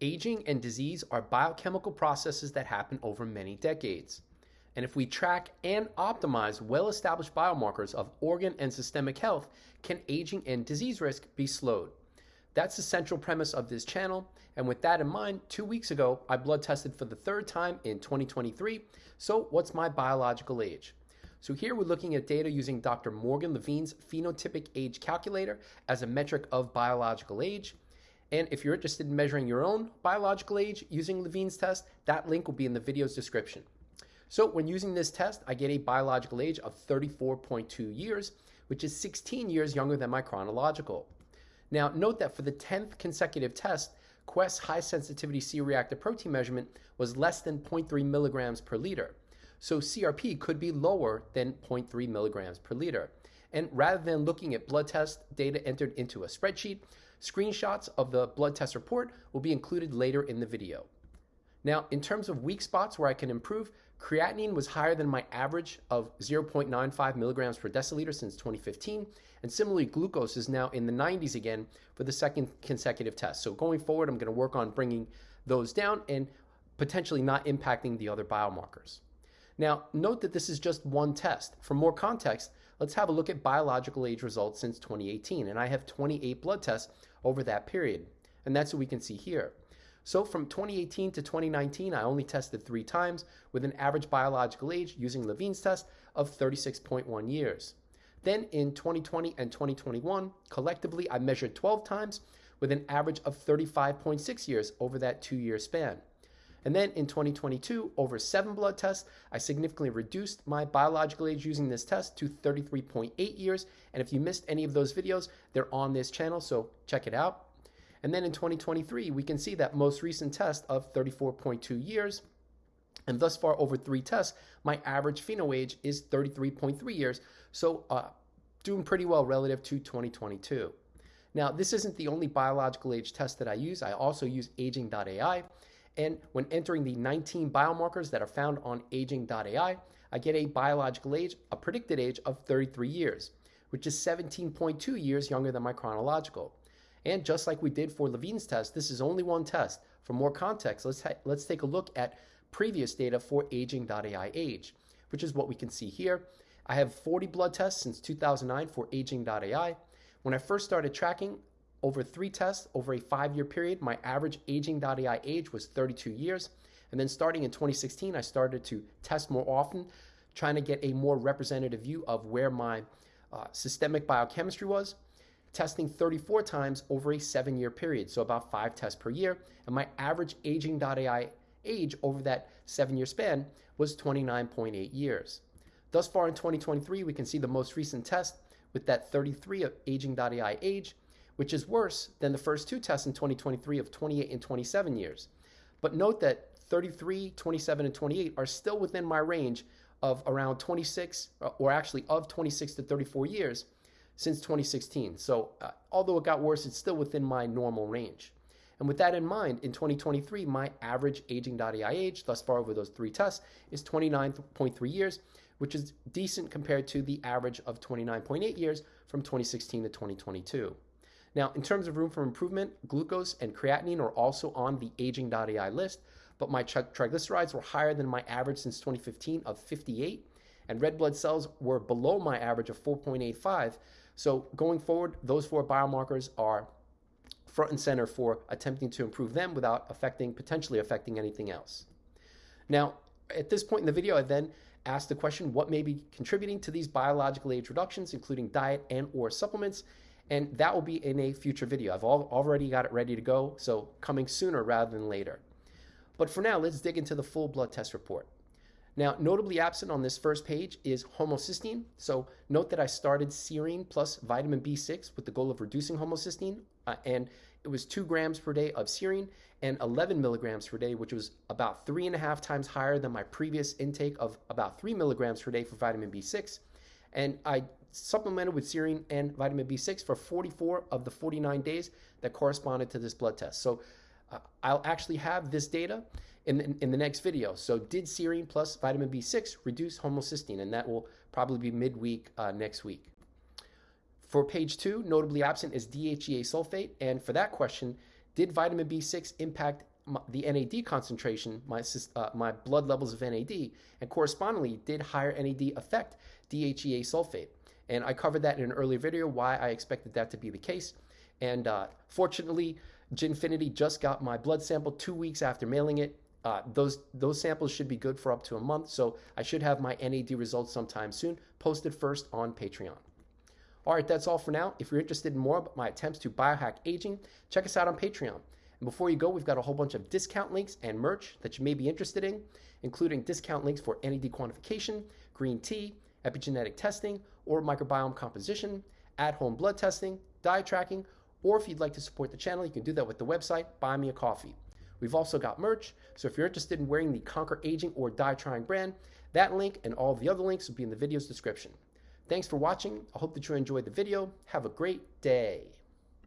Aging and disease are biochemical processes that happen over many decades. And if we track and optimize well established biomarkers of organ and systemic health, can aging and disease risk be slowed? That's the central premise of this channel. And with that in mind, two weeks ago, I blood tested for the third time in 2023. So, what's my biological age? So, here we're looking at data using Dr. Morgan Levine's phenotypic age calculator as a metric of biological age. And if you're interested in measuring your own biological age using Levine's test, that link will be in the video's description. So when using this test, I get a biological age of 34.2 years, which is 16 years younger than my chronological. Now, note that for the 10th consecutive test, Quest's high sensitivity C-reactive protein measurement was less than 0.3 milligrams per liter. So CRP could be lower than 0.3 milligrams per liter. And rather than looking at blood test data entered into a spreadsheet, screenshots of the blood test report will be included later in the video. Now, in terms of weak spots where I can improve, creatinine was higher than my average of 0.95 milligrams per deciliter since 2015. And similarly, glucose is now in the 90s again for the second consecutive test. So going forward, I'm going to work on bringing those down and potentially not impacting the other biomarkers. Now, note that this is just one test. For more context, let's have a look at biological age results since 2018. And I have 28 blood tests over that period. And that's what we can see here. So from 2018 to 2019, I only tested three times with an average biological age using Levine's test of 36.1 years. Then in 2020 and 2021, collectively, I measured 12 times with an average of 35.6 years over that two year span. And then in 2022, over seven blood tests, I significantly reduced my biological age using this test to 33.8 years. And if you missed any of those videos, they're on this channel, so check it out. And then in 2023, we can see that most recent test of 34.2 years. And thus far, over three tests, my average pheno age is 33.3 years. So, uh, doing pretty well relative to 2022. Now, this isn't the only biological age test that I use. I also use aging.ai. And when entering the 19 biomarkers that are found on aging.ai, I get a biological age, a predicted age of 33 years, which is 17.2 years younger than my chronological. And just like we did for Levine's test, this is only one test. For more context, let's, let's take a look at previous data for aging.ai age, which is what we can see here. I have 40 blood tests since 2009 for aging.ai. When I first started tracking over three tests over a five year period, my average aging.ai age was 32 years. And then starting in 2016, I started to test more often, trying to get a more representative view of where my uh, systemic biochemistry was testing 34 times over a seven year period, so about five tests per year. And my average aging.ai age over that seven year span was 29.8 years. Thus far in 2023, we can see the most recent test with that 33 of aging.ai age, which is worse than the first two tests in 2023 of 28 and 27 years. But note that 33, 27, and 28 are still within my range of around 26, or actually of 26 to 34 years, since 2016. So uh, although it got worse, it's still within my normal range. And with that in mind, in 2023, my average aging.ai age thus far over those three tests is 29.3 years, which is decent compared to the average of 29.8 years from 2016 to 2022. Now, in terms of room for improvement, glucose and creatinine are also on the aging.ai list, but my triglycerides were higher than my average since 2015 of 58, and red blood cells were below my average of 4.85, so going forward, those four biomarkers are front and center for attempting to improve them without affecting, potentially affecting anything else. Now, at this point in the video, I then asked the question, what may be contributing to these biological age reductions, including diet and or supplements? And that will be in a future video. I've already got it ready to go, so coming sooner rather than later. But for now, let's dig into the full blood test report. Now, notably absent on this first page is homocysteine. So note that I started serine plus vitamin B6 with the goal of reducing homocysteine, uh, and it was two grams per day of serine and 11 milligrams per day, which was about three and a half times higher than my previous intake of about three milligrams per day for vitamin B6. And I supplemented with serine and vitamin B6 for 44 of the 49 days that corresponded to this blood test. So uh, I'll actually have this data in the, in the next video. So did serine plus vitamin B6 reduce homocysteine? And that will probably be midweek uh, next week. For page two, notably absent is DHEA sulfate. And for that question, Did vitamin B6 impact my, the NAD concentration, my, uh, my blood levels of NAD, and correspondingly, did higher NAD affect DHEA sulfate? And I covered that in an earlier video, why I expected that to be the case. And uh, fortunately, Jinfiniti just got my blood sample two weeks after mailing it. Uh, those those samples should be good for up to a month, so I should have my NAD results sometime soon, posted first on Patreon. All right, that's all for now. If you're interested in more about my attempts to biohack aging, check us out on Patreon. And before you go, we've got a whole bunch of discount links and merch that you may be interested in, including discount links for NAD quantification, green tea, epigenetic testing, or microbiome composition, at home blood testing, diet tracking, or if you'd like to support the channel, you can do that with the website Buy Me a Coffee. We've also got merch, so if you're interested in wearing the Conquer Aging or Die Trying brand, that link and all the other links will be in the video's description. Thanks for watching. I hope that you enjoyed the video. Have a great day.